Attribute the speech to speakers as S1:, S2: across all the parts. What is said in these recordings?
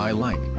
S1: I like.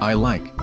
S1: I like.